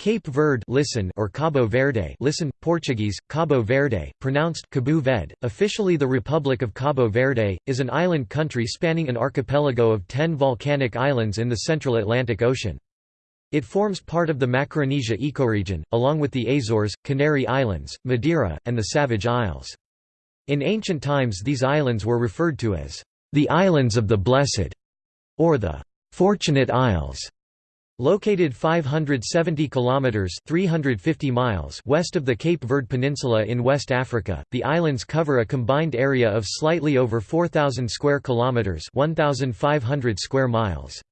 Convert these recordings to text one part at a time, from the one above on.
Cape Verde listen or Cabo Verde listen, Portuguese, Cabo Verde, pronounced Cabo Verde, officially the Republic of Cabo Verde, is an island country spanning an archipelago of ten volcanic islands in the central Atlantic Ocean. It forms part of the Macaronesia ecoregion, along with the Azores, Canary Islands, Madeira, and the Savage Isles. In ancient times these islands were referred to as the Islands of the Blessed, or the Fortunate Isles. Located 570 kilometers (350 miles) west of the Cape Verde Peninsula in West Africa, the islands cover a combined area of slightly over 4000 square kilometers (1500 square miles).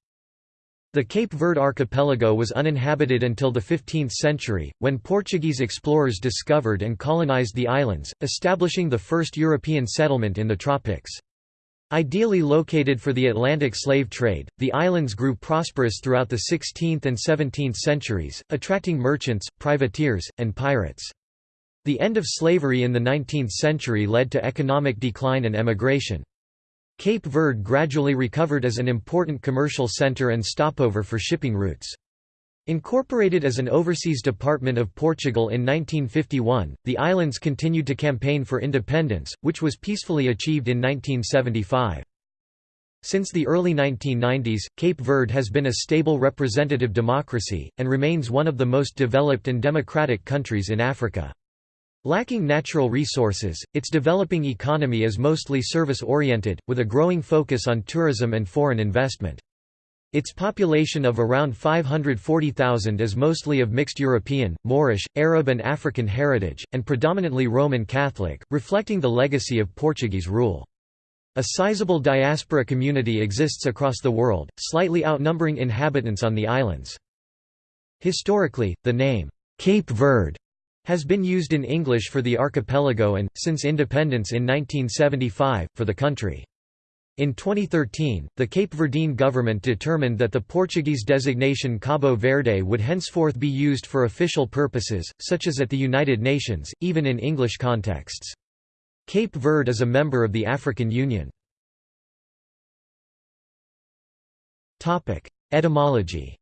The Cape Verde archipelago was uninhabited until the 15th century, when Portuguese explorers discovered and colonized the islands, establishing the first European settlement in the tropics. Ideally located for the Atlantic slave trade, the islands grew prosperous throughout the 16th and 17th centuries, attracting merchants, privateers, and pirates. The end of slavery in the 19th century led to economic decline and emigration. Cape Verde gradually recovered as an important commercial center and stopover for shipping routes. Incorporated as an overseas department of Portugal in 1951, the islands continued to campaign for independence, which was peacefully achieved in 1975. Since the early 1990s, Cape Verde has been a stable representative democracy, and remains one of the most developed and democratic countries in Africa. Lacking natural resources, its developing economy is mostly service-oriented, with a growing focus on tourism and foreign investment. Its population of around 540,000 is mostly of mixed European, Moorish, Arab and African heritage, and predominantly Roman Catholic, reflecting the legacy of Portuguese rule. A sizable diaspora community exists across the world, slightly outnumbering inhabitants on the islands. Historically, the name, Cape Verde, has been used in English for the archipelago and, since independence in 1975, for the country. In 2013, the Cape Verdean government determined that the Portuguese designation Cabo Verde would henceforth be used for official purposes, such as at the United Nations, even in English contexts. Cape Verde is a member of the African Union. Etymology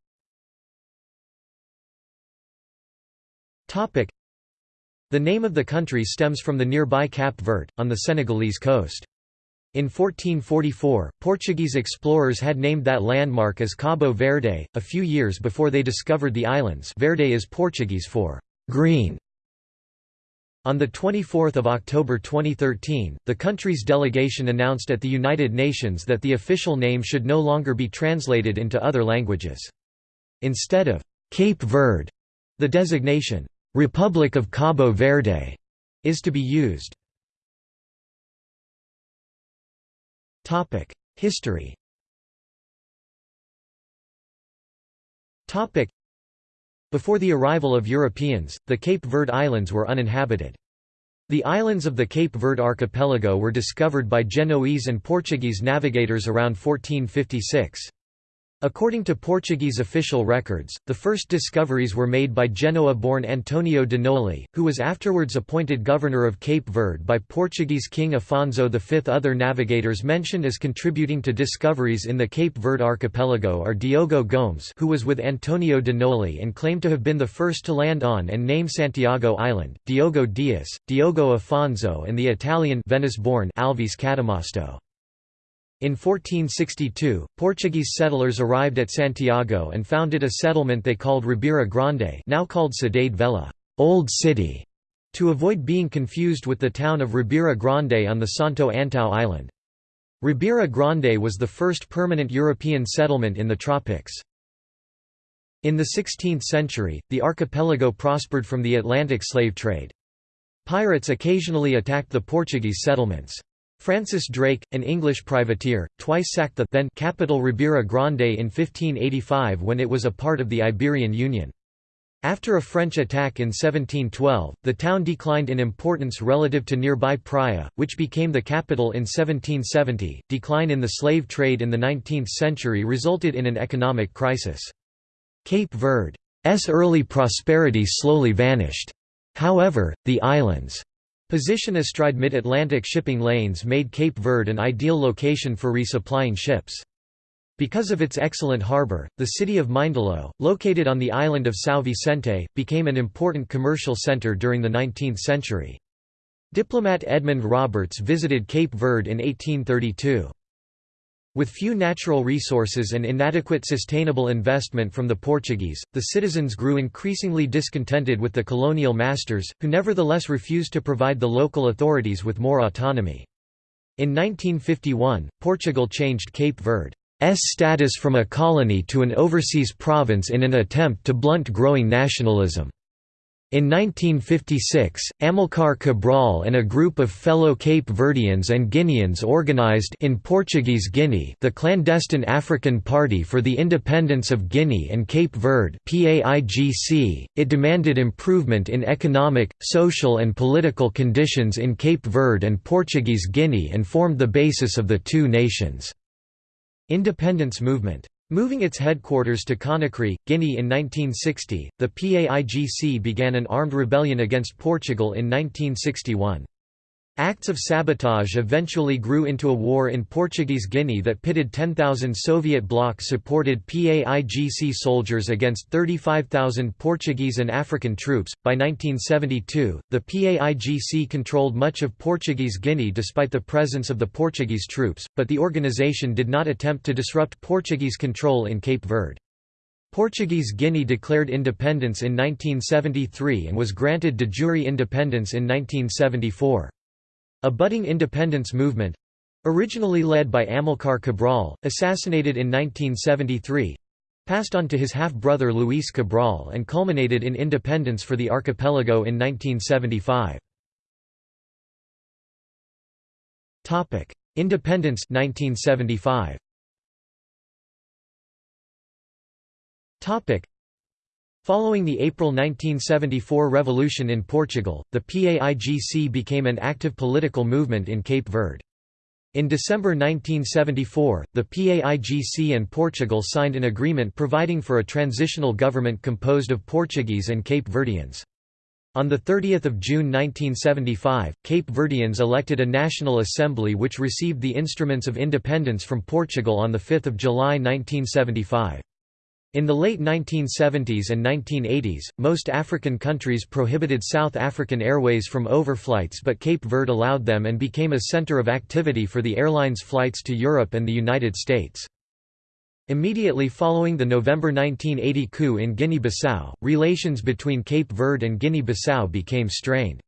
The name of the country stems from the nearby Cap Verde, on the Senegalese coast. In 1444, Portuguese explorers had named that landmark as Cabo Verde, a few years before they discovered the islands Verde is Portuguese for «green». On 24 October 2013, the country's delegation announced at the United Nations that the official name should no longer be translated into other languages. Instead of «Cape Verde», the designation «Republic of Cabo Verde» is to be used. History Before the arrival of Europeans, the Cape Verde Islands were uninhabited. The islands of the Cape Verde archipelago were discovered by Genoese and Portuguese navigators around 1456. According to Portuguese official records, the first discoveries were made by Genoa-born Antonio de Noli, who was afterwards appointed governor of Cape Verde by Portuguese King Afonso V. Other navigators mentioned as contributing to discoveries in the Cape Verde archipelago are Diogo Gomes who was with Antonio de Noli and claimed to have been the first to land on and name Santiago Island, Diogo Dias, Diogo Afonso and the Italian Venice-born Alvise Cadamosto. In 1462, Portuguese settlers arrived at Santiago and founded a settlement they called Ribeira Grande now called Cidade Velha Old City", to avoid being confused with the town of Ribeira Grande on the Santo Antão island. Ribeira Grande was the first permanent European settlement in the tropics. In the 16th century, the archipelago prospered from the Atlantic slave trade. Pirates occasionally attacked the Portuguese settlements. Francis Drake, an English privateer, twice sacked the then capital Ribeira Grande in 1585 when it was a part of the Iberian Union. After a French attack in 1712, the town declined in importance relative to nearby Praia, which became the capital in 1770. Decline in the slave trade in the 19th century resulted in an economic crisis. Cape Verde's early prosperity slowly vanished. However, the island's Position astride mid-Atlantic shipping lanes made Cape Verde an ideal location for resupplying ships. Because of its excellent harbor, the city of Mindelo, located on the island of São Vicente, became an important commercial center during the 19th century. Diplomat Edmund Roberts visited Cape Verde in 1832. With few natural resources and inadequate sustainable investment from the Portuguese, the citizens grew increasingly discontented with the colonial masters, who nevertheless refused to provide the local authorities with more autonomy. In 1951, Portugal changed Cape Verde's status from a colony to an overseas province in an attempt to blunt growing nationalism. In 1956, Amilcar Cabral and a group of fellow Cape Verdeans and Guineans organized in Portuguese Guinea the clandestine African Party for the Independence of Guinea and Cape Verde .It demanded improvement in economic, social and political conditions in Cape Verde and Portuguese Guinea and formed the basis of the two nations. Independence movement. Moving its headquarters to Conakry, Guinea in 1960, the PAIGC began an armed rebellion against Portugal in 1961. Acts of sabotage eventually grew into a war in Portuguese Guinea that pitted 10,000 Soviet bloc-supported PAIGC soldiers against 35,000 Portuguese and African troops. By 1972, the PAIGC controlled much of Portuguese Guinea despite the presence of the Portuguese troops, but the organization did not attempt to disrupt Portuguese control in Cape Verde. Portuguese Guinea declared independence in 1973 and was granted de jure independence in 1974. A budding independence movement originally led by Amilcar Cabral, assassinated in 1973 passed on to his half-brother Luis Cabral and culminated in independence for the archipelago in 1975. Independence 1975. Following the April 1974 revolution in Portugal, the PAIGC became an active political movement in Cape Verde. In December 1974, the PAIGC and Portugal signed an agreement providing for a transitional government composed of Portuguese and Cape Verdeans. On 30 June 1975, Cape Verdeans elected a National Assembly which received the instruments of independence from Portugal on 5 July 1975. In the late 1970s and 1980s, most African countries prohibited South African Airways from overflights but Cape Verde allowed them and became a center of activity for the airline's flights to Europe and the United States. Immediately following the November 1980 coup in Guinea-Bissau, relations between Cape Verde and Guinea-Bissau became strained.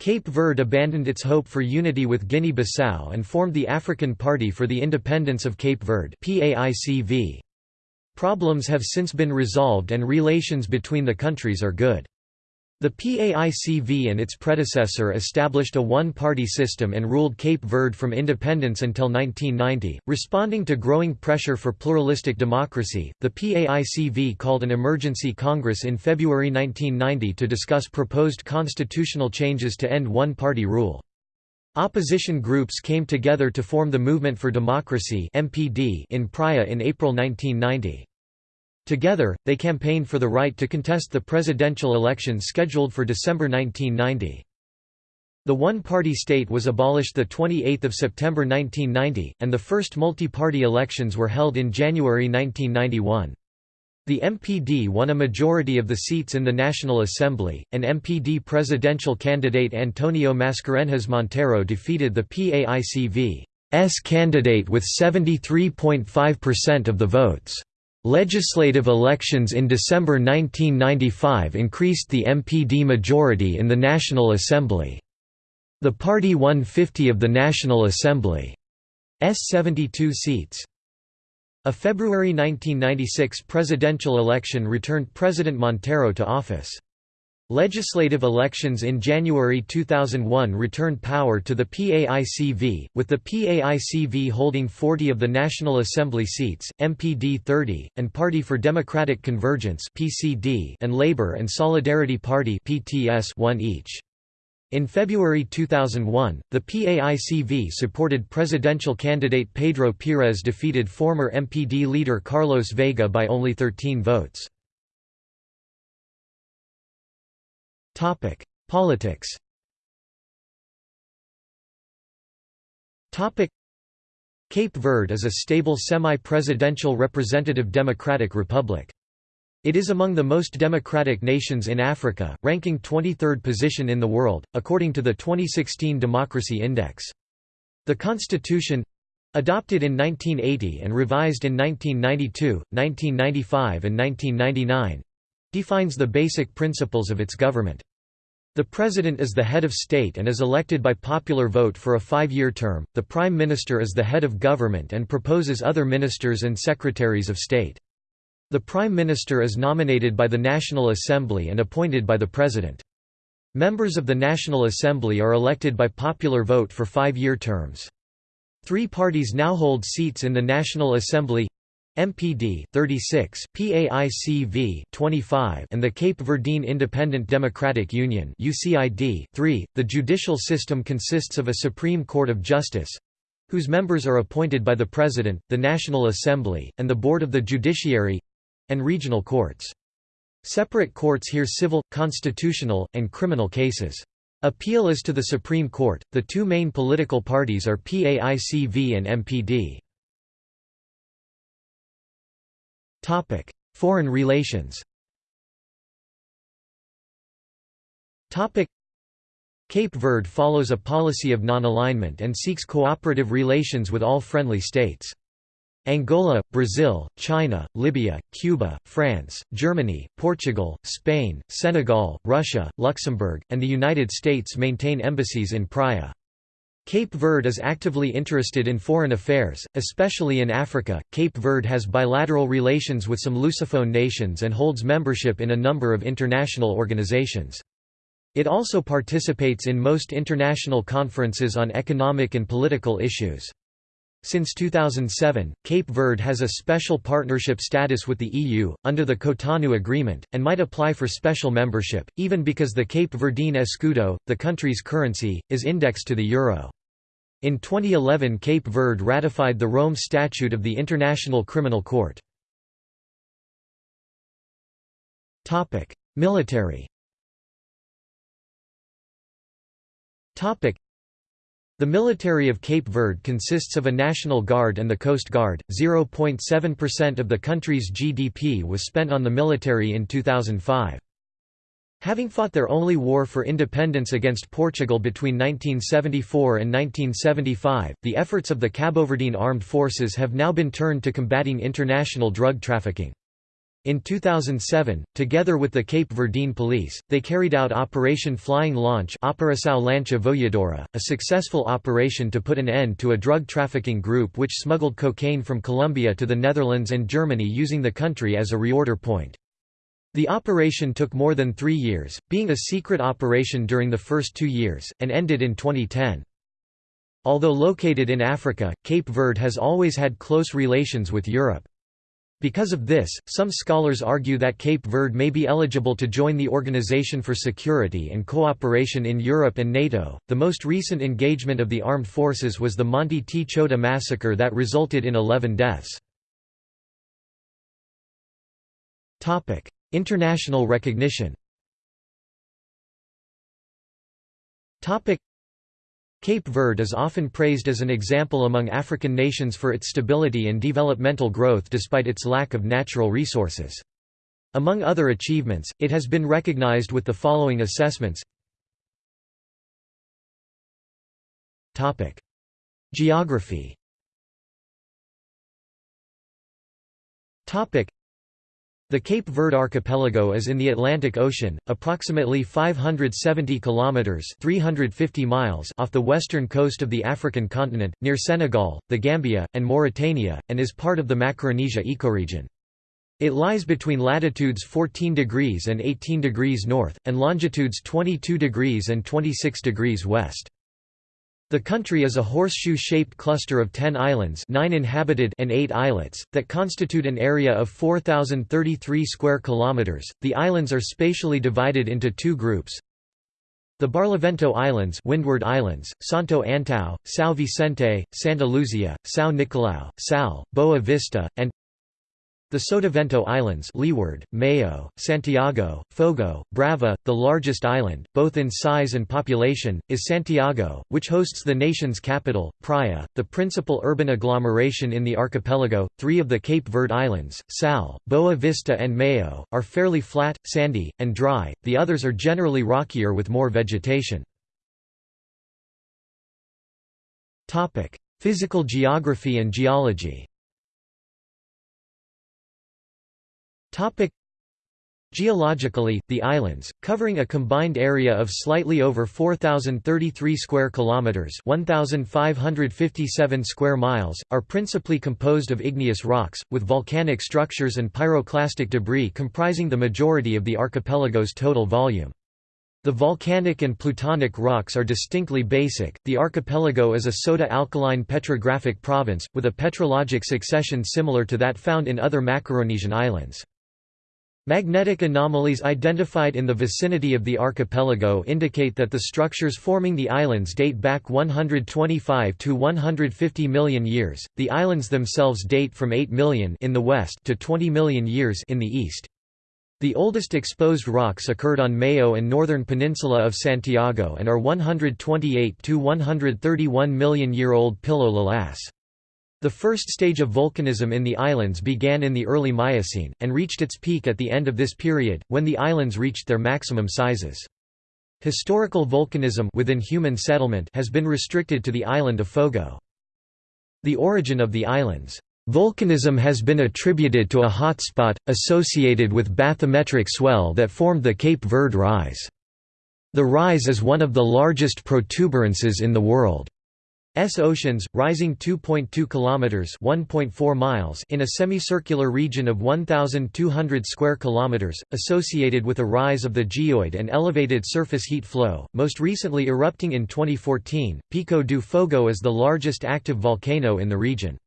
Cape Verde abandoned its hope for unity with Guinea-Bissau and formed the African Party for the Independence of Cape Verde PAICV. Problems have since been resolved and relations between the countries are good. The PAICV and its predecessor established a one-party system and ruled Cape Verde from independence until 1990. Responding to growing pressure for pluralistic democracy, the PAICV called an emergency congress in February 1990 to discuss proposed constitutional changes to end one-party rule. Opposition groups came together to form the Movement for Democracy (MPD) in Praia in April 1990. Together, they campaigned for the right to contest the presidential election scheduled for December 1990. The one-party state was abolished 28 September 1990, and the first multi-party elections were held in January 1991. The MPD won a majority of the seats in the National Assembly, and MPD presidential candidate Antonio Mascarenhas Monteiro defeated the PAICV's candidate with 73.5% of the votes. Legislative elections in December 1995 increased the MPD majority in the National Assembly. The party won 50 of the National Assembly's 72 seats. A February 1996 presidential election returned President Monteiro to office. Legislative elections in January 2001 returned power to the PAICV, with the PAICV holding 40 of the National Assembly seats, MPD 30, and Party for Democratic Convergence and Labour and Solidarity Party 1 each. In February 2001, the PAICV supported presidential candidate Pedro Pires defeated former MPD leader Carlos Veiga by only 13 votes. Politics Cape Verde is a stable semi-presidential representative democratic republic. It is among the most democratic nations in Africa, ranking 23rd position in the world, according to the 2016 Democracy Index. The constitution—adopted in 1980 and revised in 1992, 1995 and 1999—defines the basic principles of its government. The President is the head of state and is elected by popular vote for a five-year term, the Prime Minister is the head of government and proposes other ministers and secretaries of state. The Prime Minister is nominated by the National Assembly and appointed by the President. Members of the National Assembly are elected by popular vote for five-year terms. Three parties now hold seats in the National Assembly MPD 36, PAICV 25, and the Cape Verdean Independent Democratic Union UCID 3. The judicial system consists of a Supreme Court of Justice whose members are appointed by the President, the National Assembly, and the Board of the Judiciary and regional courts. Separate courts hear civil, constitutional, and criminal cases. Appeal is to the Supreme Court. The two main political parties are PAICV and MPD. Topic: Foreign relations. Topic: Cape Verde follows a policy of non-alignment and seeks cooperative relations with all friendly states. Angola, Brazil, China, Libya, Cuba, France, Germany, Portugal, Spain, Senegal, Russia, Luxembourg, and the United States maintain embassies in Praia. Cape Verde is actively interested in foreign affairs, especially in Africa. Cape Verde has bilateral relations with some Lusophone nations and holds membership in a number of international organizations. It also participates in most international conferences on economic and political issues. Since 2007, Cape Verde has a special partnership status with the EU, under the Cotonou Agreement, and might apply for special membership, even because the Cape Verdean escudo, the country's currency, is indexed to the euro. In 2011 Cape Verde ratified the Rome Statute of the International Criminal Court. Military the military of Cape Verde consists of a National Guard and the Coast Guard. 0.7% of the country's GDP was spent on the military in 2005. Having fought their only war for independence against Portugal between 1974 and 1975, the efforts of the Caboverdean armed forces have now been turned to combating international drug trafficking. In 2007, together with the Cape Verdean police, they carried out Operation Flying Launch Operação Lancha a successful operation to put an end to a drug trafficking group which smuggled cocaine from Colombia to the Netherlands and Germany using the country as a reorder point. The operation took more than three years, being a secret operation during the first two years, and ended in 2010. Although located in Africa, Cape Verde has always had close relations with Europe. Because of this, some scholars argue that Cape Verde may be eligible to join the Organization for Security and Cooperation in Europe and NATO. The most recent engagement of the armed forces was the Monte Tchota massacre that resulted in 11 deaths. Topic: International recognition Cape Verde is often praised as an example among African nations for its stability and developmental growth despite its lack of natural resources. Among other achievements, it has been recognized with the following assessments. Geography the Cape Verde archipelago is in the Atlantic Ocean, approximately 570 kilometers (350 miles) off the western coast of the African continent, near Senegal, the Gambia, and Mauritania, and is part of the Macaronesia ecoregion. It lies between latitudes 14 degrees and 18 degrees north, and longitudes 22 degrees and 26 degrees west. The country is a horseshoe-shaped cluster of 10 islands 9 inhabited and 8 islets, that constitute an area of 4,033 square kilometers. The islands are spatially divided into two groups. The Barlavento Islands Windward Islands, Santo Antão, São Vicente, Santa Luzia, São Nicolau, Sal, Boa Vista, and The Sotavento Islands Leeward, Maio, Santiago, Fogo, Brava, the largest island, both in size and population, is Santiago, which hosts the nation's capital, Praia, the principal urban agglomeration in the archipelago. Three of the Cape Verde Islands, Sal, Boa Vista and Maio, are fairly flat, sandy, and dry, the others are generally rockier with more vegetation. Physical geography and geology Topic Geologically, the islands, covering a combined area of slightly over 4033 square kilometers, 1557 square miles, are principally composed of igneous rocks with volcanic structures and pyroclastic debris comprising the majority of the archipelago's total volume. The volcanic and plutonic rocks are distinctly basic. The archipelago is a soda alkaline petrographic province with a petrologic succession similar to that found in other Macaronesian islands. Magnetic anomalies identified in the vicinity of the archipelago indicate that the structures forming the islands date back 125 to 150 million years. The islands themselves date from 8 million in the west to 20 million years in the east. The oldest exposed rocks occurred on Maio and northern peninsula of Santiago and are 128 to 131 million year old Pillow Lavas. The first stage of volcanism in the islands began in the early Miocene, and reached its peak at the end of this period, when the islands reached their maximum sizes. Historical volcanism within human settlement has been restricted to the island of Fogo. The origin of the islands Volcanism has been attributed to a hotspot, associated with bathymetric swell that formed the Cape Verde Rise. The rise is one of the largest protuberances in the world. S oceans, rising 2.2 kilometers (1.4 miles) in a semicircular region of 1,200 square kilometers, associated with a rise of the geoid and elevated surface heat flow. Most recently erupting in 2014, Pico do Fogo is the largest active volcano in the region.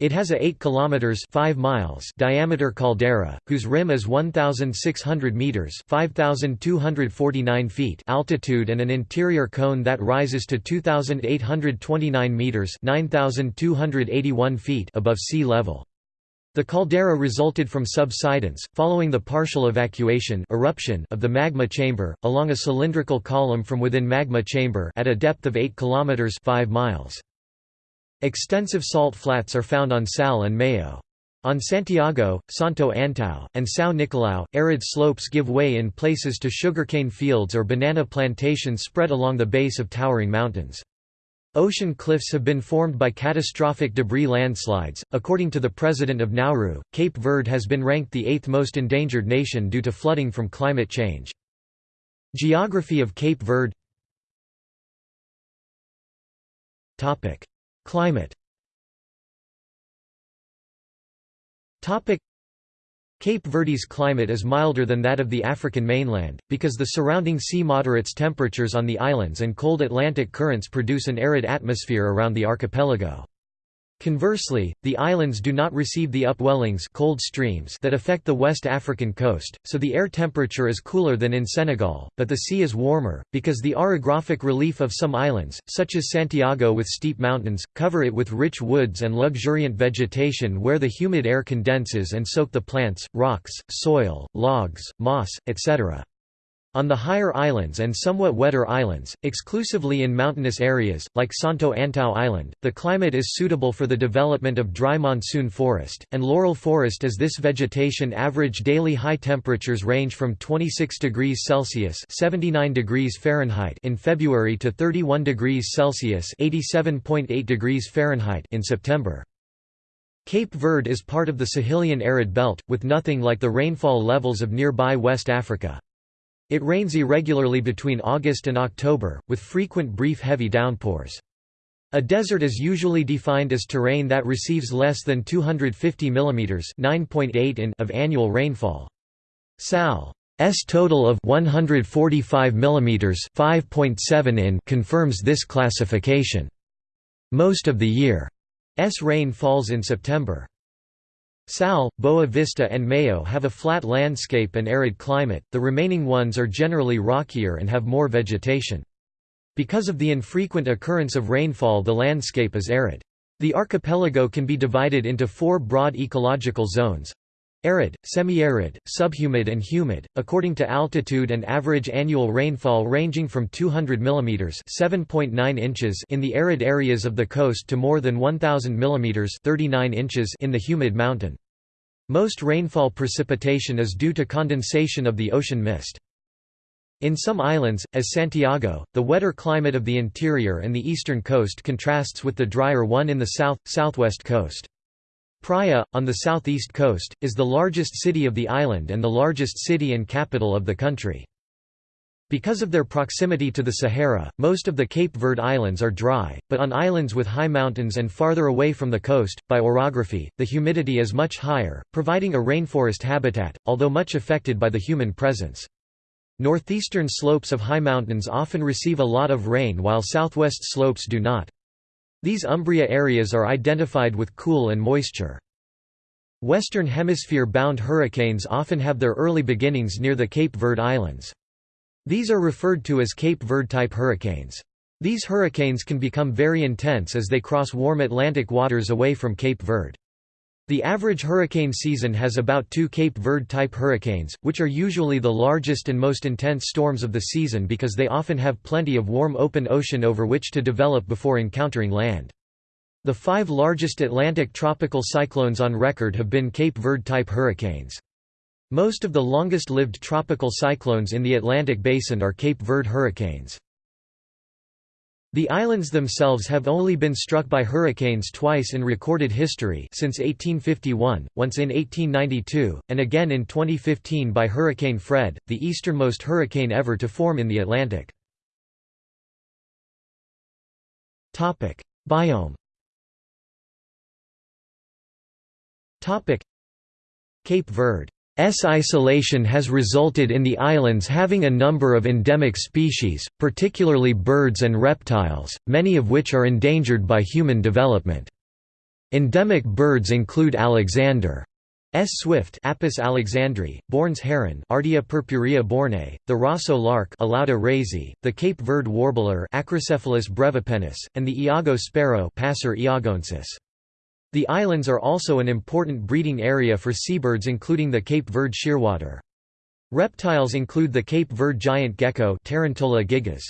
It has a 8 kilometers 5 miles diameter caldera whose rim is 1600 meters 5249 feet altitude and an interior cone that rises to 2829 meters 9281 feet above sea level. The caldera resulted from subsidence, following the partial evacuation eruption of the magma chamber, along a cylindrical column from within magma chamber at a depth of 8 km 5 miles. Extensive salt flats are found on Sal and Maio. On Santiago, Santo Antão, and São Nicolau, arid slopes give way in places to sugarcane fields or banana plantations spread along the base of towering mountains. Ocean cliffs have been formed by catastrophic debris landslides. According to the president of Nauru, Cape Verde has been ranked the eighth most endangered nation due to flooding from climate change. Geography of Cape Verde Climate Cape Verde's climate is milder than that of the African mainland, because the surrounding sea moderates temperatures on the islands and cold Atlantic currents produce an arid atmosphere around the archipelago. Conversely, the islands do not receive the upwellings cold streams that affect the West African coast, so the air temperature is cooler than in Senegal, but the sea is warmer, because the orographic relief of some islands, such as Santiago with steep mountains, cover it with rich woods and luxuriant vegetation where the humid air condenses and soak the plants, rocks, soil, logs, moss, etc. On the higher islands and somewhat wetter islands, exclusively in mountainous areas, like Santo Antão Island, the climate is suitable for the development of dry monsoon forest, and laurel forest as this vegetation average daily high temperatures range from 26 degrees Celsius 79 degrees Fahrenheit in February to 31 degrees Celsius 87.8 degrees Fahrenheit in September. Cape Verde is part of the Sahelian arid belt, with nothing like the rainfall levels of nearby West Africa. It rains irregularly between August and October, with frequent brief heavy downpours. A desert is usually defined as terrain that receives less than 250 mm 9.8 in of annual rainfall. Sal's total of 145 mm 5.7 in confirms this classification. Most of the year's rain falls in September. Sal, Boa Vista and Maio have a flat landscape and arid climate, the remaining ones are generally rockier and have more vegetation. Because of the infrequent occurrence of rainfall the landscape is arid. The archipelago can be divided into four broad ecological zones. Arid, semi-arid, subhumid and humid, according to altitude and average annual rainfall ranging from 200 mm 7.9 inches in the arid areas of the coast to more than 1000 mm 39 inches in the humid mountain. Most rainfall precipitation is due to condensation of the ocean mist. In some islands, as Santiago, the wetter climate of the interior and the eastern coast contrasts with the drier one in the south, southwest coast. Praia, on the southeast coast, is the largest city of the island and the largest city and capital of the country. Because of their proximity to the Sahara, most of the Cape Verde Islands are dry, but on islands with high mountains and farther away from the coast, by orography, the humidity is much higher, providing a rainforest habitat, although much affected by the human presence. Northeastern slopes of high mountains often receive a lot of rain while southwest slopes do not. These Umbria areas are identified with cool and moisture. Western Hemisphere-bound hurricanes often have their early beginnings near the Cape Verde Islands. These are referred to as Cape Verde-type hurricanes. These hurricanes can become very intense as they cross warm Atlantic waters away from Cape Verde. The average hurricane season has about two Cape Verde-type hurricanes, which are usually the largest and most intense storms of the season because they often have plenty of warm open ocean over which to develop before encountering land. The five largest Atlantic tropical cyclones on record have been Cape Verde-type hurricanes. Most of the longest-lived tropical cyclones in the Atlantic basin are Cape Verde hurricanes. The islands themselves have only been struck by hurricanes twice in recorded history since 1851, once in 1892, and again in 2015 by Hurricane Fred, the easternmost hurricane ever to form in the Atlantic. Biome. Cape Verde S isolation has resulted in the islands having a number of endemic species, particularly birds and reptiles, many of which are endangered by human development. Endemic birds include Alexander S. swift Apus alexandri, Bourne's heron Ardea purpurea bourne, the Raso lark Alauda raisii, the Cape Verde warbler Acrocephalus brevipennis, and the Iago sparrow Passer iagoensis. The islands are also an important breeding area for seabirds including the Cape Verde shearwater. Reptiles include the Cape Verde giant gecko Tarantola gigas.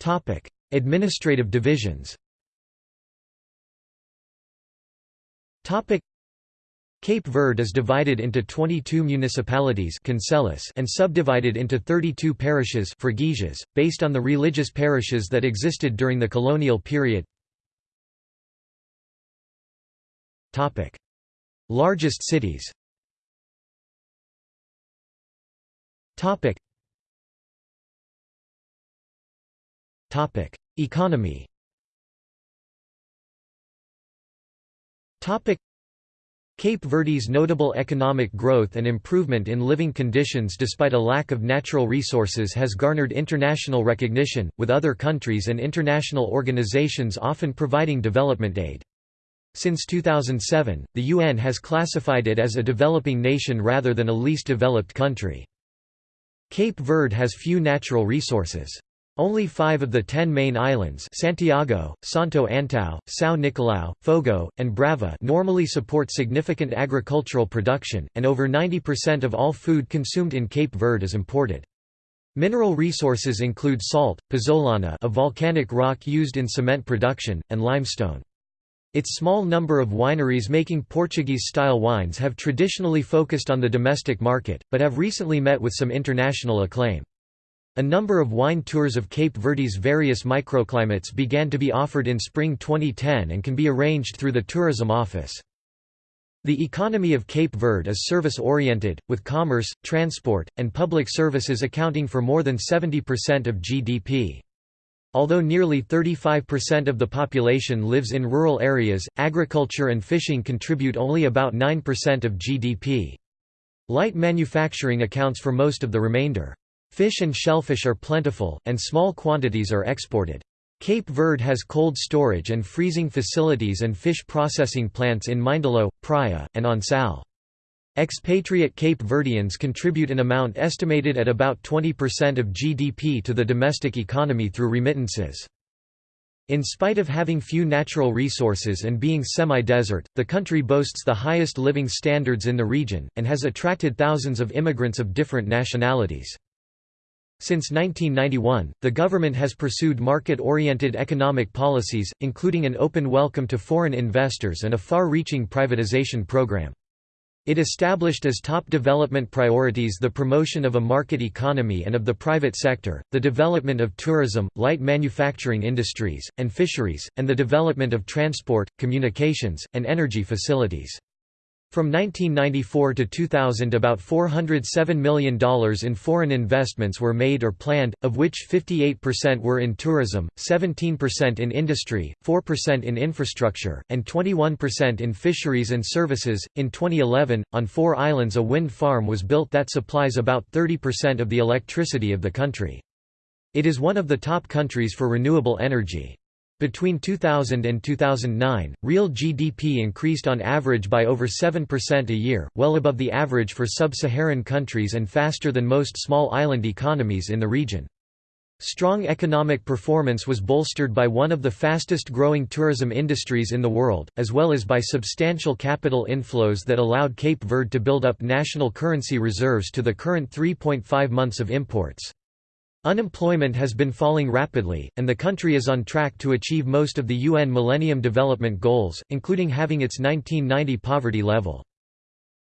Topic: Administrative divisions. Topic: Cape Verde is divided into 22 municipalities and subdivided into 32 parishes based on the religious parishes that existed during the colonial period Topic: Largest cities. Topic. Topic: Economy. Topic. Cape Verde's notable economic growth and improvement in living conditions despite a lack of natural resources has garnered international recognition, with other countries and international organizations often providing development aid. Since 2007, the UN has classified it as a developing nation rather than a least developed country. Cape Verde has few natural resources. Only five of the ten main islands Santiago, Santo Antão, São Nicolau, Fogo, and Brava normally support significant agricultural production, and over 90% of all food consumed in Cape Verde is imported. Mineral resources include salt, pozzolana a volcanic rock used in cement production, and limestone. Its small number of wineries making Portuguese-style wines have traditionally focused on the domestic market, but have recently met with some international acclaim. A number of wine tours of Cape Verde's various microclimates began to be offered in spring 2010 and can be arranged through the tourism office. The economy of Cape Verde is service-oriented, with commerce, transport, and public services accounting for more than 70% of GDP. Although nearly 35% of the population lives in rural areas, agriculture and fishing contribute only about 9% of GDP. Light manufacturing accounts for most of the remainder. Fish and shellfish are plentiful, and small quantities are exported. Cape Verde has cold storage and freezing facilities and fish processing plants in Mindelo, Praia, and on Sal. Expatriate Cape Verdeans contribute an amount estimated at about 20% of GDP to the domestic economy through remittances. In spite of having few natural resources and being semi-desert, the country boasts the highest living standards in the region, and has attracted thousands of immigrants of different nationalities. Since 1991, the government has pursued market-oriented economic policies, including an open welcome to foreign investors and a far-reaching privatization program. It established as top development priorities the promotion of a market economy and of the private sector, the development of tourism, light manufacturing industries, and fisheries, and the development of transport, communications, and energy facilities. From 1994 to 2000 about $407 million in foreign investments were made or planned, of which 58% were in tourism, 17% in industry, 4% in infrastructure, and 21% in fisheries and services. In 2011, on four islands a wind farm was built that supplies about 30% of the electricity of the country. It is one of the top countries for renewable energy. Between 2000 and 2009, real GDP increased on average by over 7% a year, well above the average for sub-Saharan countries and faster than most small island economies in the region. Strong economic performance was bolstered by one of the fastest growing tourism industries in the world, as well as by substantial capital inflows that allowed Cape Verde to build up national currency reserves to the current 3.5 months of imports. Unemployment has been falling rapidly, and the country is on track to achieve most of the UN Millennium Development Goals, including having its 1990 poverty level.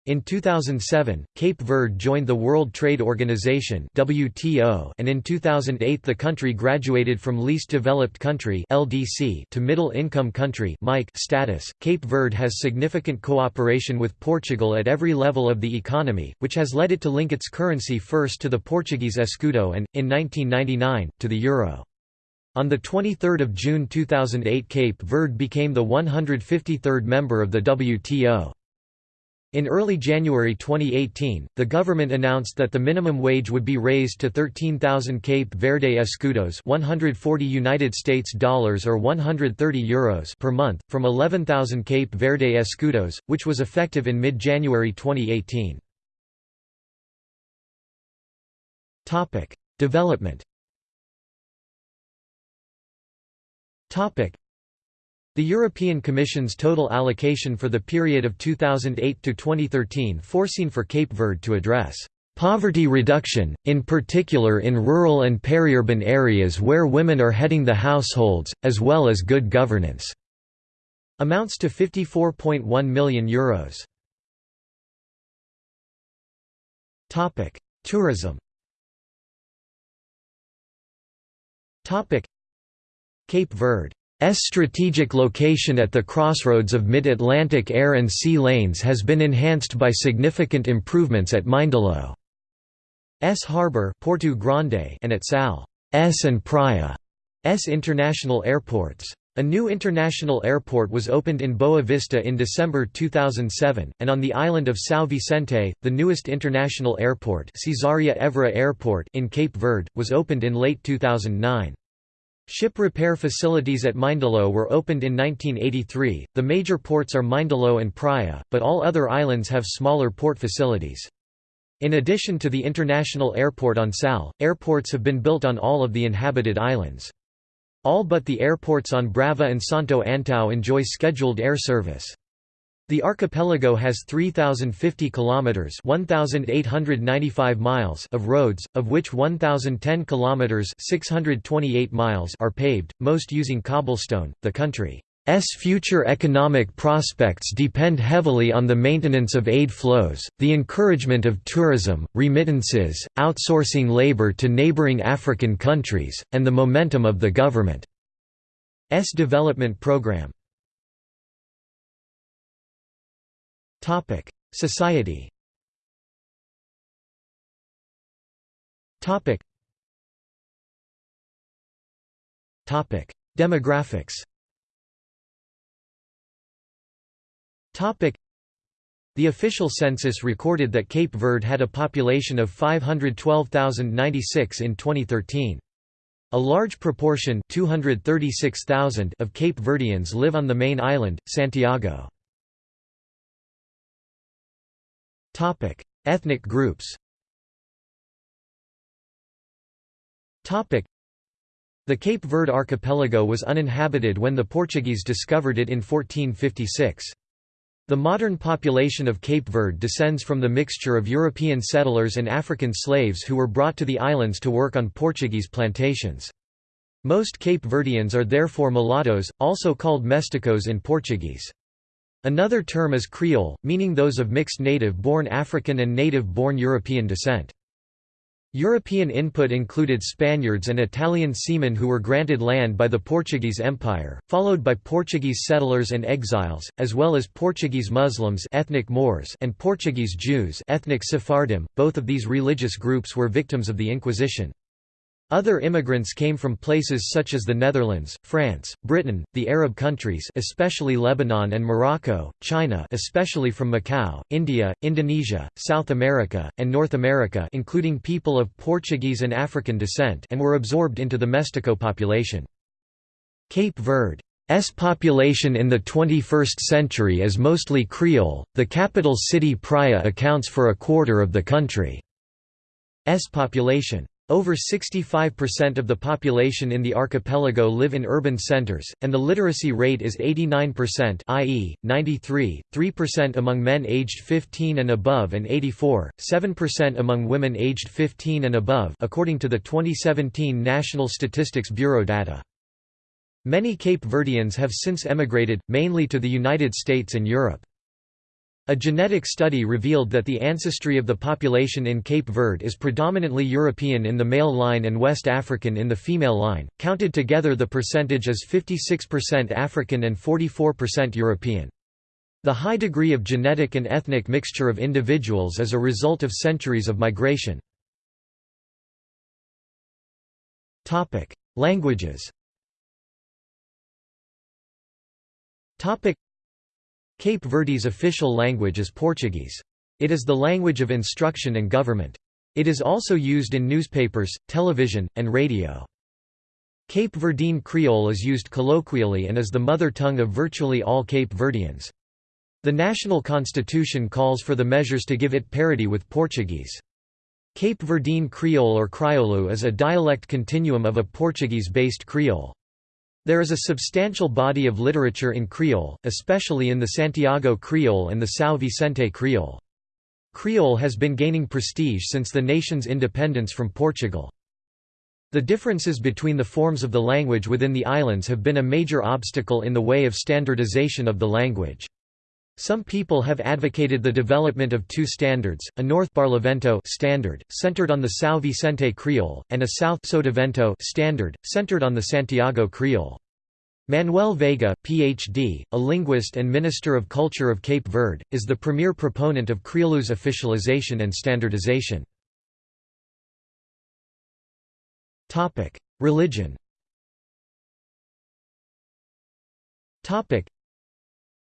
In 2007, Cape Verde joined the World Trade Organization (WTO), and in 2008 the country graduated from least developed country (LDC) to middle income country (MIC) status. Cape Verde has significant cooperation with Portugal at every level of the economy, which has led it to link its currency first to the Portuguese escudo and in 1999 to the euro. On 23 June 2008 Cape Verde became the 153rd member of the WTO. In early January 2018, the government announced that the minimum wage would be raised to 13,000 Cape Verde escudos, 140 United States dollars or 130 euros per month, from 11,000 Cape Verde escudos, which was effective in mid-January 2018. Topic: Development. Topic: the European Commission's total allocation for the period of 2008 to 2013 foreseen for Cape Verde to address poverty reduction, in particular in rural and peri-urban areas where women are heading the households, as well as good governance, amounts to €54.1 million. Euros. Tourism Cape Verde strategic location at the crossroads of mid-Atlantic air and sea lanes has been enhanced by significant improvements at Mindelo. S Harbour Porto Grande and at Sal. S and Praia S international airports. A new international airport was opened in Boa Vista in December 2007, and on the island of São Vicente, the newest international airport Cesaria Evora Airport in Cape Verde, was opened in late 2009. Ship repair facilities at Mindelo were opened in 1983. The major ports are Mindelo and Praia, but all other islands have smaller port facilities. In addition to the international airport on Sal, airports have been built on all of the inhabited islands. All but the airports on Brava and Santo Antão enjoy scheduled air service. The archipelago has 3050 kilometers, 1895 miles of roads, of which 1010 kilometers, 628 miles are paved, most using cobblestone. The country's future economic prospects depend heavily on the maintenance of aid flows, the encouragement of tourism, remittances, outsourcing labor to neighboring African countries, and the momentum of the government's development program. Topic: Society. Topic. Topic: Demographics. Topic: The official census recorded that Cape Verde had a population of 512,096 in 2013. A large proportion 236,000 of Cape Verdeans live on the main island, Santiago. Topic: Ethnic groups. Topic: The Cape Verde archipelago was uninhabited when the Portuguese discovered it in 1456. The modern population of Cape Verde descends from the mixture of European settlers and African slaves who were brought to the islands to work on Portuguese plantations. Most Cape Verdeans are therefore mulattoes, also called mesticos in Portuguese. Another term is Creole, meaning those of mixed native-born African and native-born European descent. European input included Spaniards and Italian seamen who were granted land by the Portuguese Empire, followed by Portuguese settlers and exiles, as well as Portuguese Muslims ethnic Moors and Portuguese Jews ethnic Sephardim. Both of these religious groups were victims of the Inquisition. Other immigrants came from places such as the Netherlands, France, Britain, the Arab countries especially Lebanon and Morocco, China especially from Macau, India, Indonesia, South America, and North America including people of Portuguese and African descent and were absorbed into the Mestico population. Cape Verde's population in the 21st century is mostly Creole, the capital city Praia accounts for a quarter of the country's population. Over 65% of the population in the archipelago live in urban centers, and the literacy rate is 89% i.e., 93, 3% among men aged 15 and above and 84, 7% among women aged 15 and above according to the 2017 National Statistics Bureau data. Many Cape Verdeans have since emigrated, mainly to the United States and Europe. A genetic study revealed that the ancestry of the population in Cape Verde is predominantly European in the male line and West African in the female line. Counted together, the percentage is 56% African and 44% European. The high degree of genetic and ethnic mixture of individuals is a result of centuries of migration. Languages Cape Verde's official language is Portuguese. It is the language of instruction and government. It is also used in newspapers, television, and radio. Cape Verdean Creole is used colloquially and is the mother tongue of virtually all Cape Verdeans. The national constitution calls for the measures to give it parity with Portuguese. Cape Verdean Creole or Crioulo is a dialect continuum of a Portuguese-based Creole. There is a substantial body of literature in Creole, especially in the Santiago Creole and the São Vicente Creole. Creole has been gaining prestige since the nation's independence from Portugal. The differences between the forms of the language within the islands have been a major obstacle in the way of standardization of the language. Some people have advocated the development of two standards, a North Barlavento standard, centered on the São Vicente Creole, and a South Sotavento standard, centered on the Santiago Creole. Manuel Veiga, Ph.D., a linguist and Minister of Culture of Cape Verde, is the premier proponent of Creole's officialization and standardization. Religion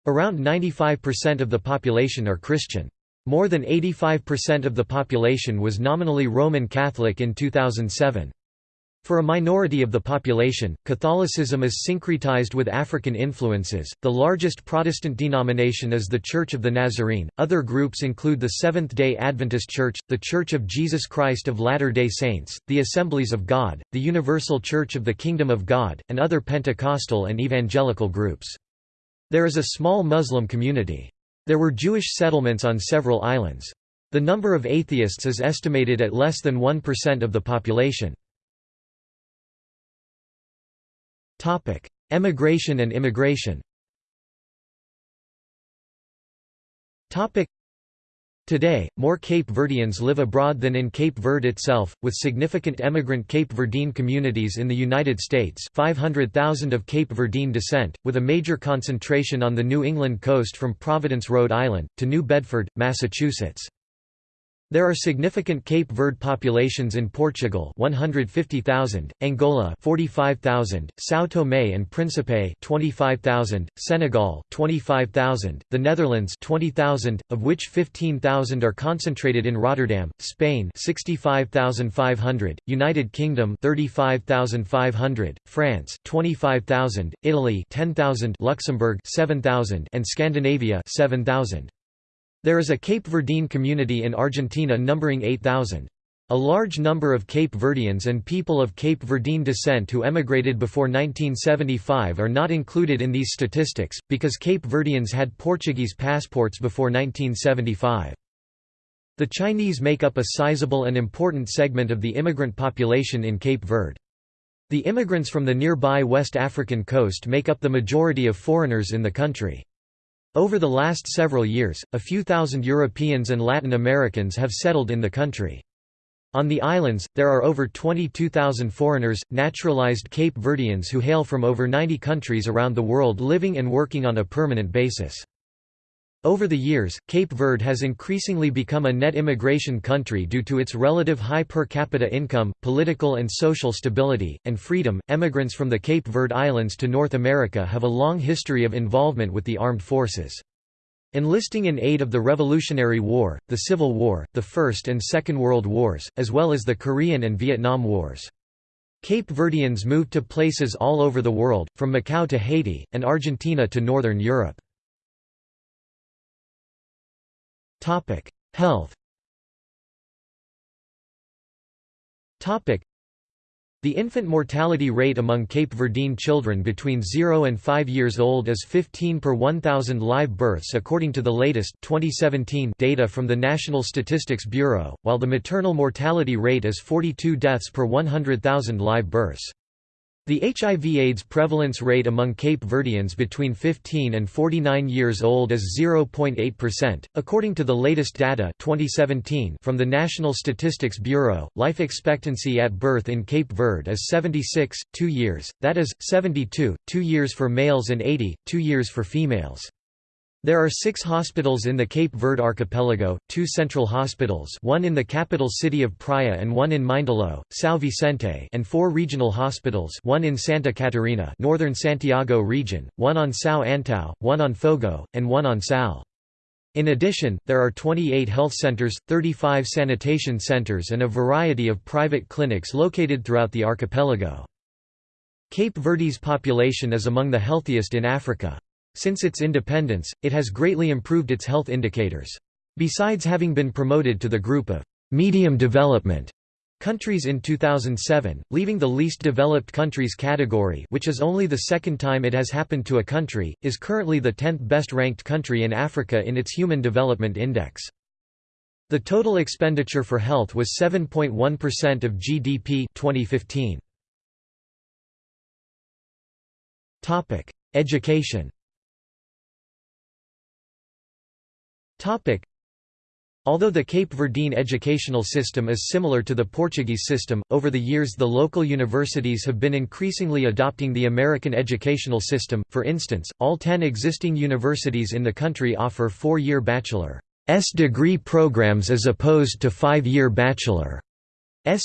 Around 95% of the population are Christian. More than 85% of the population was nominally Roman Catholic in 2007. For a minority of the population, Catholicism is syncretized with African influences. The largest Protestant denomination is the Church of the Nazarene. Other groups include the Seventh day Adventist Church, the Church of Jesus Christ of Latter day Saints, the Assemblies of God, the Universal Church of the Kingdom of God, and other Pentecostal and evangelical groups. There is a small Muslim community. There were Jewish settlements on several islands. The number of atheists is estimated at less than 1% of the population. Emigration and immigration Today, more Cape Verdeans live abroad than in Cape Verde itself, with significant emigrant Cape Verdean communities in the United States 500,000 of Cape Verdean descent, with a major concentration on the New England coast from Providence, Rhode Island, to New Bedford, Massachusetts. There are significant Cape Verde populations in Portugal 150,000, Angola 45,000, São Tomé and Príncipe 25,000, Senegal 25,000, the Netherlands 20,000, of which 15,000 are concentrated in Rotterdam, Spain 65,500, United Kingdom 35,500, France 25,000, Italy 10,000, Luxembourg 7,000 and Scandinavia 7,000. There is a Cape Verdean community in Argentina numbering 8,000. A large number of Cape Verdeans and people of Cape Verdean descent who emigrated before 1975 are not included in these statistics, because Cape Verdeans had Portuguese passports before 1975. The Chinese make up a sizable and important segment of the immigrant population in Cape Verde. The immigrants from the nearby West African coast make up the majority of foreigners in the country. Over the last several years, a few thousand Europeans and Latin Americans have settled in the country. On the islands, there are over 22,000 foreigners, naturalized Cape Verdeans who hail from over 90 countries around the world living and working on a permanent basis. Over the years, Cape Verde has increasingly become a net immigration country due to its relative high per capita income, political and social stability, and freedom. Emigrants from the Cape Verde Islands to North America have a long history of involvement with the armed forces. Enlisting in aid of the Revolutionary War, the Civil War, the First and Second World Wars, as well as the Korean and Vietnam Wars. Cape Verdeans moved to places all over the world, from Macau to Haiti, and Argentina to Northern Europe. Topic: Health. Topic: The infant mortality rate among Cape Verdean children between 0 and 5 years old is 15 per 1,000 live births according to the latest 2017 data from the National Statistics Bureau, while the maternal mortality rate is 42 deaths per 100,000 live births. The HIV-AIDS prevalence rate among Cape Verdeans between 15 and 49 years old is 0.8%, according to the latest data 2017 from the National Statistics Bureau. Life expectancy at birth in Cape Verde is 76, 2 years, that is, 72, 2 years for males and 80, 2 years for females. There are six hospitals in the Cape Verde archipelago, two central hospitals one in the capital city of Praia and one in Mindelo, São Vicente and four regional hospitals one in Santa Catarina northern Santiago region, one on São Antão, one on Fogo, and one on Sal. In addition, there are 28 health centers, 35 sanitation centers and a variety of private clinics located throughout the archipelago. Cape Verde's population is among the healthiest in Africa. Since its independence, it has greatly improved its health indicators. Besides having been promoted to the group of medium development countries in 2007, leaving the least developed countries category which is only the second time it has happened to a country, is currently the 10th best ranked country in Africa in its Human Development Index. The total expenditure for health was 7.1% of GDP 2015. Education Although the Cape Verdean educational system is similar to the Portuguese system, over the years the local universities have been increasingly adopting the American educational system. For instance, all ten existing universities in the country offer four-year bachelor's degree programs as opposed to five-year bachelor's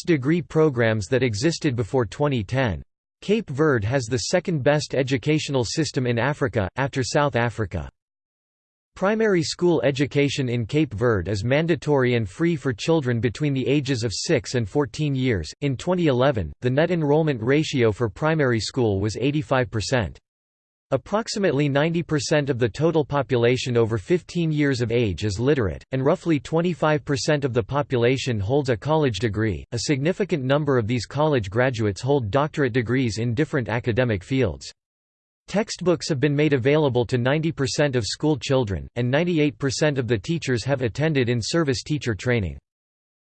degree programs that existed before 2010. Cape Verde has the second best educational system in Africa, after South Africa. Primary school education in Cape Verde is mandatory and free for children between the ages of 6 and 14 years. In 2011, the net enrollment ratio for primary school was 85%. Approximately 90% of the total population over 15 years of age is literate, and roughly 25% of the population holds a college degree. A significant number of these college graduates hold doctorate degrees in different academic fields. Textbooks have been made available to 90% of school children, and 98% of the teachers have attended in-service teacher training.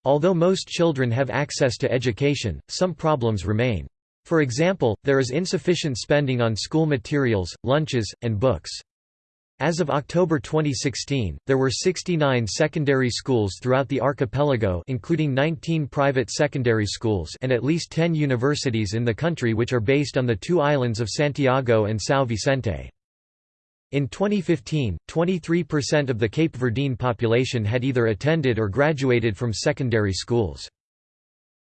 Although most children have access to education, some problems remain. For example, there is insufficient spending on school materials, lunches, and books. As of October 2016, there were 69 secondary schools throughout the archipelago including 19 private secondary schools and at least 10 universities in the country which are based on the two islands of Santiago and São Vicente. In 2015, 23% of the Cape Verdean population had either attended or graduated from secondary schools.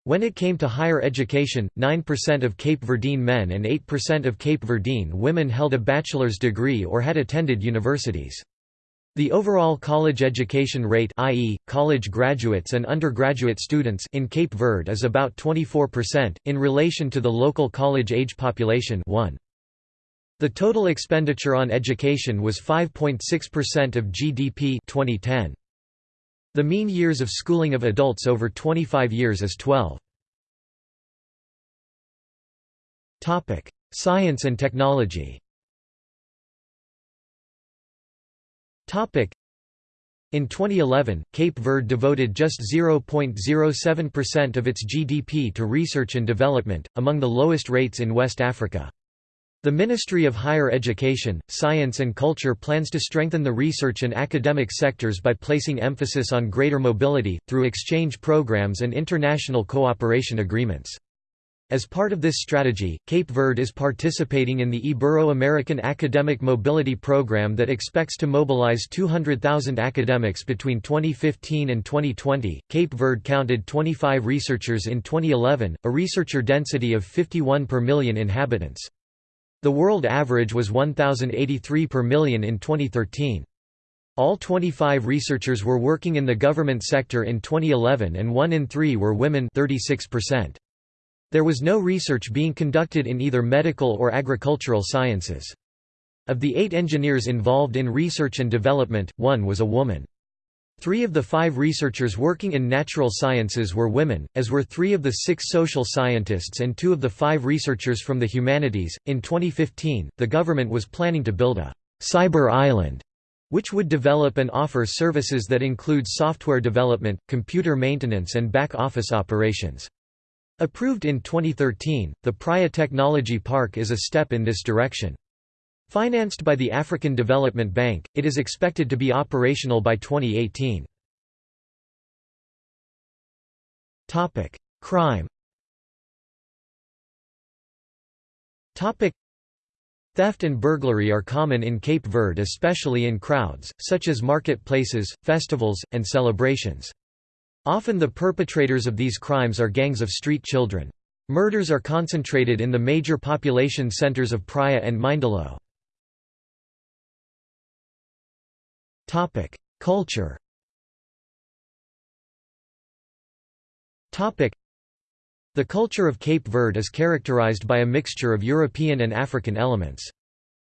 When it came to higher education, 9% of Cape Verdean men and 8% of Cape Verdean women held a bachelor's degree or had attended universities. The overall college education rate i.e., college graduates and undergraduate students in Cape Verde is about 24%, in relation to the local college-age population 1. The total expenditure on education was 5.6% of GDP 2010. The mean years of schooling of adults over 25 years is 12. Science and technology in 2011, Cape Verde devoted just 0.07% of its GDP to research and development, among the lowest rates in West Africa. The Ministry of Higher Education, Science and Culture plans to strengthen the research and academic sectors by placing emphasis on greater mobility, through exchange programs and international cooperation agreements. As part of this strategy, Cape Verde is participating in the Ibero-American Academic Mobility Program that expects to mobilize 200,000 academics between 2015 and 2020. Cape Verde counted 25 researchers in 2011, a researcher density of 51 per million inhabitants. The world average was 1,083 per million in 2013. All 25 researchers were working in the government sector in 2011 and 1 in 3 were women 36%. There was no research being conducted in either medical or agricultural sciences. Of the eight engineers involved in research and development, one was a woman. Three of the five researchers working in natural sciences were women, as were three of the six social scientists and two of the five researchers from the humanities. In 2015, the government was planning to build a cyber island which would develop and offer services that include software development, computer maintenance, and back office operations. Approved in 2013, the Praia Technology Park is a step in this direction. Financed by the African Development Bank, it is expected to be operational by 2018. Crime Theft and burglary are common in Cape Verde especially in crowds, such as marketplaces, festivals, and celebrations. Often the perpetrators of these crimes are gangs of street children. Murders are concentrated in the major population centers of Praia and Mindelo. Culture The culture of Cape Verde is characterized by a mixture of European and African elements.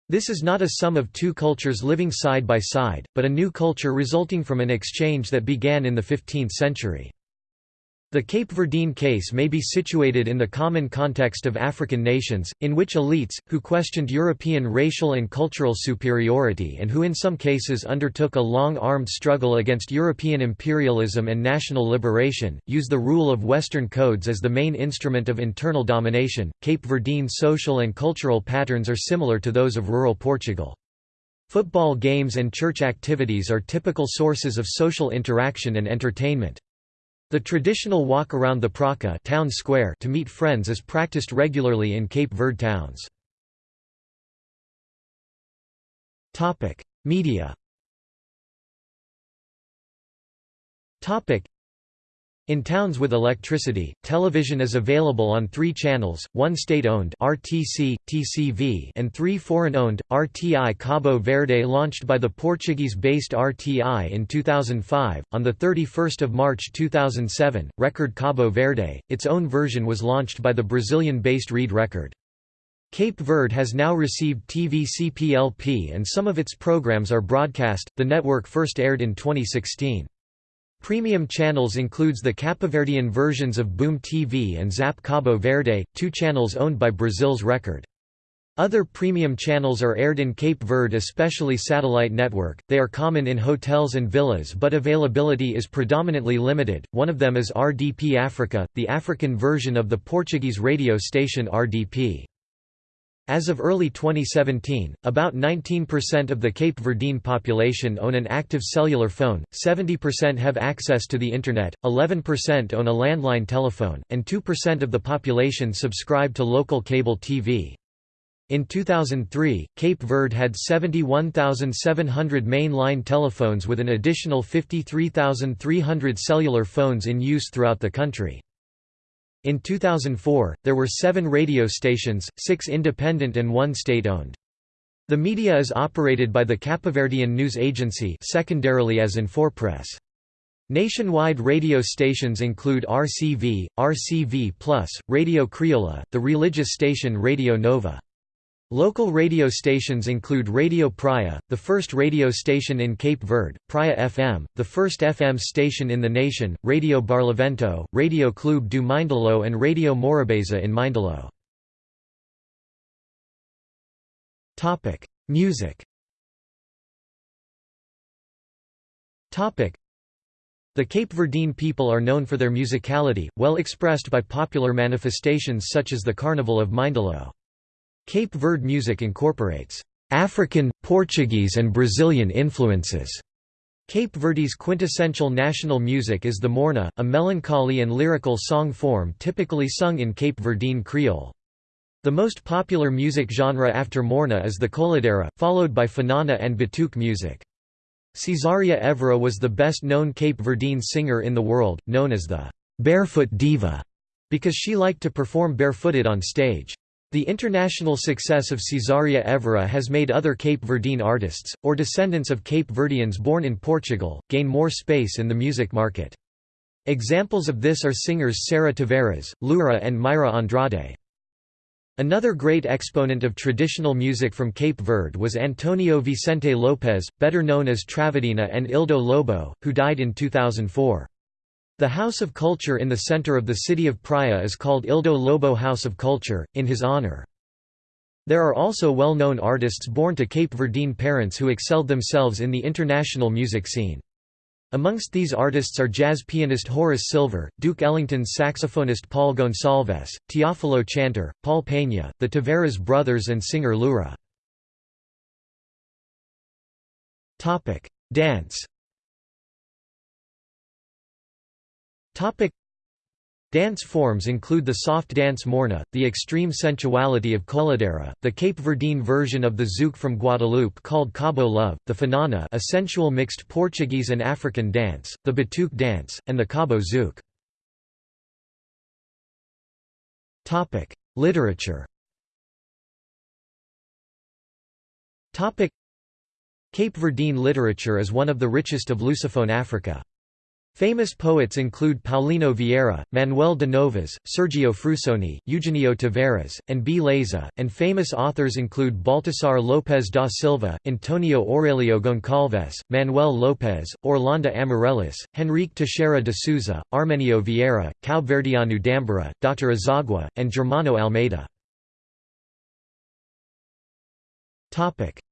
This is not a sum of two cultures living side by side, but a new culture resulting from an exchange that began in the 15th century. The Cape Verdean case may be situated in the common context of African nations, in which elites, who questioned European racial and cultural superiority and who in some cases undertook a long-armed struggle against European imperialism and national liberation, use the rule of Western codes as the main instrument of internal domination. Cape Verdean social and cultural patterns are similar to those of rural Portugal. Football games and church activities are typical sources of social interaction and entertainment. The traditional walk around the Praca town square to meet friends is practiced regularly in Cape Verde towns. Media in towns with electricity, television is available on three channels, one state-owned RTC, TCV and three foreign-owned, RTI Cabo Verde launched by the Portuguese-based RTI in 2005. On 31 March 2007, Record Cabo Verde, its own version was launched by the Brazilian-based Rede Record. Cape Verde has now received TV CPLP and some of its programs are broadcast. The network first aired in 2016. Premium channels includes the Capoverdean versions of Boom TV and Zap Cabo Verde, two channels owned by Brazil's Record. Other premium channels are aired in Cape Verde especially satellite network, they are common in hotels and villas but availability is predominantly limited, one of them is RDP Africa, the African version of the Portuguese radio station RDP. As of early 2017, about 19% of the Cape Verdean population own an active cellular phone, 70% have access to the Internet, 11% own a landline telephone, and 2% of the population subscribe to local cable TV. In 2003, Cape Verde had 71,700 main-line telephones with an additional 53,300 cellular phones in use throughout the country. In 2004, there were seven radio stations, six independent and one state-owned. The media is operated by the Capoverdean News Agency secondarily as Inforpress. Nationwide radio stations include RCV, RCV+, Radio Criolla, the religious station Radio Nova. Local radio stations include Radio Praia, the first radio station in Cape Verde, Praia FM, the first FM station in the nation, Radio Barlavento, Radio Clube do Mindelo and Radio Morabeza in Mindelo. Music The Cape Verdean people are known for their musicality, well expressed by popular manifestations such as the Carnival of Mindelo. Cape Verde music incorporates African, Portuguese and Brazilian influences. Cape Verde's quintessential national music is the morna, a melancholy and lyrical song form typically sung in Cape Verdean Creole. The most popular music genre after morna is the coladeira, followed by fanana and batuque music. Cesaria Evora was the best-known Cape Verdean singer in the world, known as the «barefoot diva», because she liked to perform barefooted on stage. The international success of Cesaria Evora has made other Cape Verdean artists, or descendants of Cape Verdeans born in Portugal, gain more space in the music market. Examples of this are singers Sara Tavares, Lura and Mayra Andrade. Another great exponent of traditional music from Cape Verde was Antonio Vicente Lopes, better known as Travadinha and Ildo Lobo, who died in 2004. The House of Culture in the center of the city of Praia is called Ildo Lobo House of Culture, in his honor. There are also well-known artists born to Cape Verdean parents who excelled themselves in the international music scene. Amongst these artists are jazz pianist Horace Silver, Duke Ellington's saxophonist Paul Gonsalves, Teofilo Chantre, Paul Peña, the Tavares brothers and singer Lura. Dance Topic Dance forms include the soft dance morna, the extreme sensuality of coladeira, the Cape Verdean version of the zouk from Guadeloupe called Cabo Love, the fanana a sensual mixed Portuguese and African dance, the batuque dance, and the Cabo zouk. Literature Cape Verdean literature is one of the richest of Lusophone Africa. Famous poets include Paulino Vieira, Manuel de Novas, Sergio Frusoni, Eugenio Tavares, and B. Leza, and famous authors include Baltasar Lopes da Silva, Antonio Aurelio Goncalves, Manuel Lopes, Orlando Amarílis, Henrique Teixeira de Souza, Armenio Vieira, Kaoberdiano Dambará, Dr. Azagua, and Germano Almeida.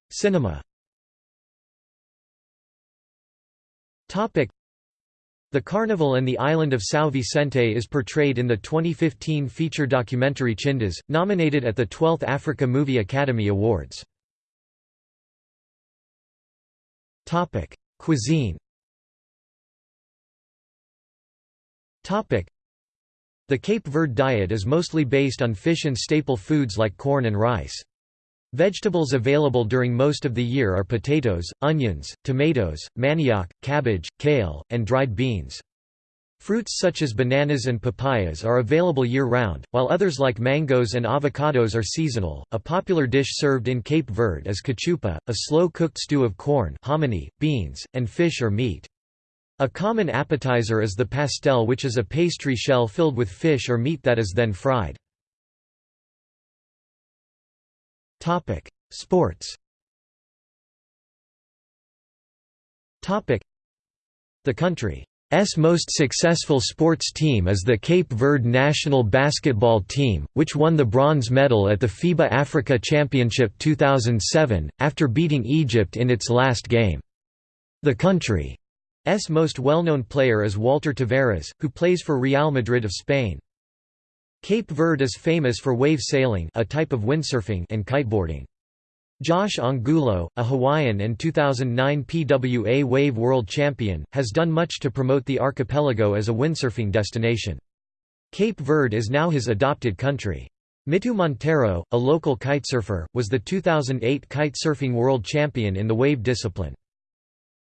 Cinema the Carnival and the island of São Vicente is portrayed in the 2015 feature documentary Tchindas, nominated at the 12th Africa Movie Academy Awards. Cuisine The Cape Verde diet is mostly based on fish and staple foods like corn and rice. Vegetables available during most of the year are potatoes, onions, tomatoes, manioc, cabbage, kale, and dried beans. Fruits such as bananas and papayas are available year-round, while others like mangoes and avocados are seasonal. A popular dish served in Cape Verde is cachupa, a slow-cooked stew of corn, hominy, beans, and fish or meat. A common appetizer is the pastel which is a pastry shell filled with fish or meat that is then fried. Topic: Sports. Topic: The country's most successful sports team is the Cape Verde national basketball team, which won the bronze medal at the FIBA Africa Championship 2007 after beating Egypt in its last game. The country's most well-known player is Walter Tavares, who plays for Real Madrid of Spain. Cape Verde is famous for wave sailing a type of windsurfing and kiteboarding. Josh Angulo, a Hawaiian and 2009 PWA Wave World Champion, has done much to promote the archipelago as a windsurfing destination. Cape Verde is now his adopted country. Mitu Monteiro, a local kitesurfer, was the 2008 kitesurfing world champion in the wave discipline.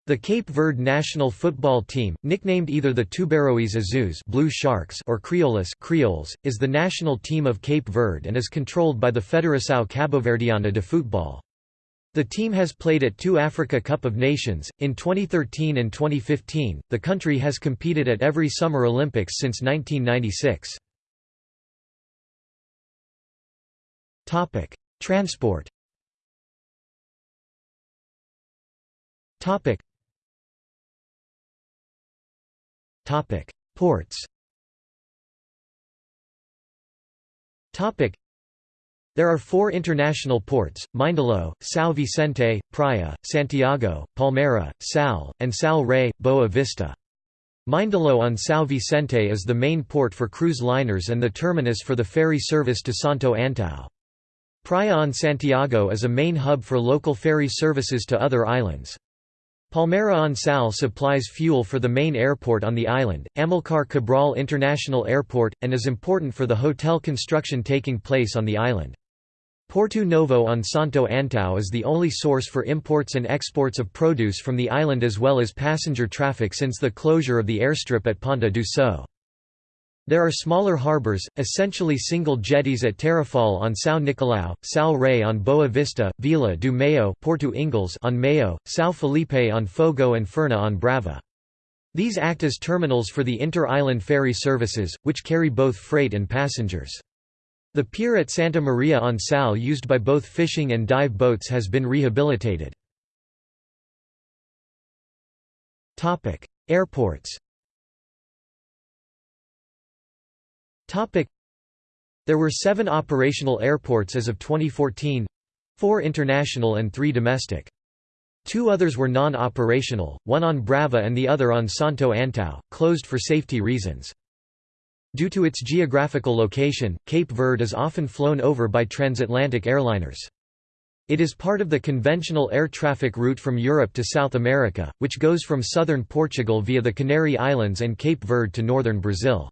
The Cape Verde national football team, nicknamed either the Tubarões Azuis Blue Sharks or Crioulos Creoles, is the national team of Cape Verde and is controlled by the Federação Cabo-Verdiana de Futebol. The team has played at two Africa Cup of Nations, in 2013 and 2015. The country has competed at every Summer Olympics since 1996. Transport Topic Ports there are four international ports, Mindelo, São Vicente, Praia, Santiago, Palmeira, Sal, and Sal Rei, Boa Vista. Mindelo on São Vicente is the main port for cruise liners and the terminus for the ferry service to Santo Antão. Praia on Santiago is a main hub for local ferry services to other islands. Palmeira on Sal supplies fuel for the main airport on the island, Amilcar Cabral International Airport, and is important for the hotel construction taking place on the island. Porto Novo on Santo Antão is the only source for imports and exports of produce from the island as well as passenger traffic since the closure of the airstrip at Ponta do Sol. There are smaller harbours, essentially single jetties at Tarrafal on São Nicolau, Sal Rei on Boa Vista, Vila do Maio Porto Ingles on Maio, São Filipe on Fogo and Furna on Brava. These act as terminals for the inter-island ferry services, which carry both freight and passengers. The pier at Santa Maria on Sal used by both fishing and dive boats has been rehabilitated. Airports There were seven operational airports as of 2014 four international and three domestic. Two others were non-operational, one on Brava and the other on Santo Antão, closed for safety reasons. Due to its geographical location, Cape Verde is often flown over by transatlantic airliners. It is part of the conventional air traffic route from Europe to South America, which goes from southern Portugal via the Canary Islands and Cape Verde to northern Brazil.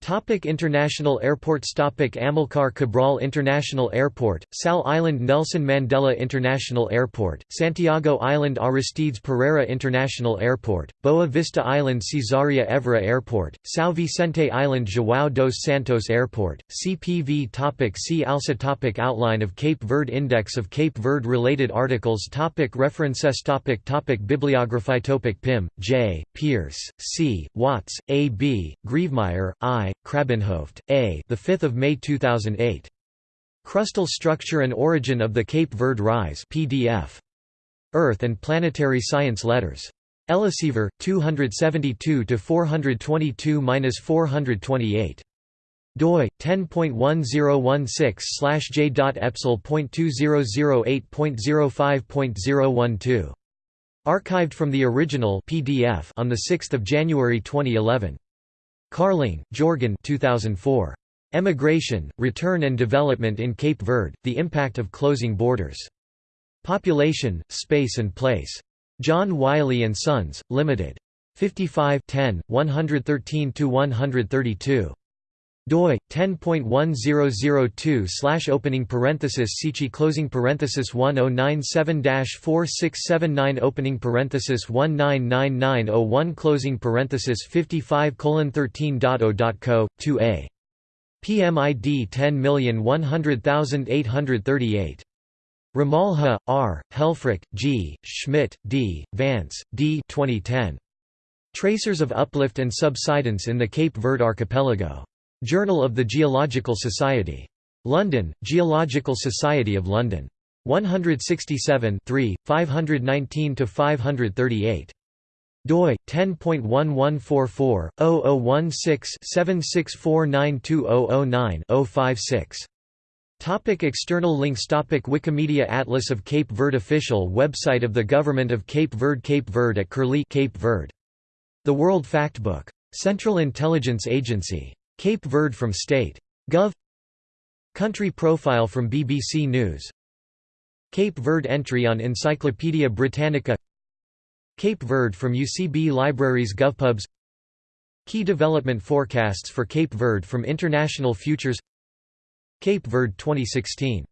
Topic international airports Topic Amilcar Cabral International Airport, Sal Island Nelson Mandela International Airport, Santiago Island Aristides Pereira International Airport, Boa Vista Island Cesaria Evora Airport, São Vicente Island João dos Santos Airport, CPV topic See also topic Outline of Cape Verde Index of Cape Verde related articles topic References topic topic Bibliography topic Pym, J., Pierce, C., Watts, A. B., Grevemeyer, I. Krabbenhoft, A. The 5th of May 2008. Crustal Structure and Origin of the Cape Verde Rise PDF. Earth and Planetary Science Letters. Elsevier, 272 to 422-428 doi 10.1016/j.epsil.2008.05.012 archived from the original PDF on the 6th of January 2011 Carling, Jorgen 2004. Emigration, Return and Development in Cape Verde, The Impact of Closing Borders. Population, Space and Place. John Wiley & Sons, Limited. 55 10, 113–132 doi 10.1002 slash opening parenthesis Sichi closing parenthesis 1097-4679 opening parenthesis 199901 closing parenthesis 55 colon 13.0.co 2a PMID 10100838 Ramalho, R., Helfrich, G., Schmidt, D., Vance, D. 2010. Tracers of Uplift and Subsidence in the Cape Verde Archipelago. Journal of the Geological Society. London, Geological Society of London. 167 519–538. doi 10.1144-0016-76492009-056. Topic external links Topic Wikimedia Atlas of Cape Verde Official website of the Government of Cape Verde Cape Verde at Curlie Cape Verde. The World Factbook. Central Intelligence Agency. Cape Verde from State. Gov. Country profile from BBC News. Cape Verde entry on Encyclopædia Britannica. Cape Verde from UCB Libraries GovPubs. Key development forecasts for Cape Verde from International Futures. Cape Verde 2016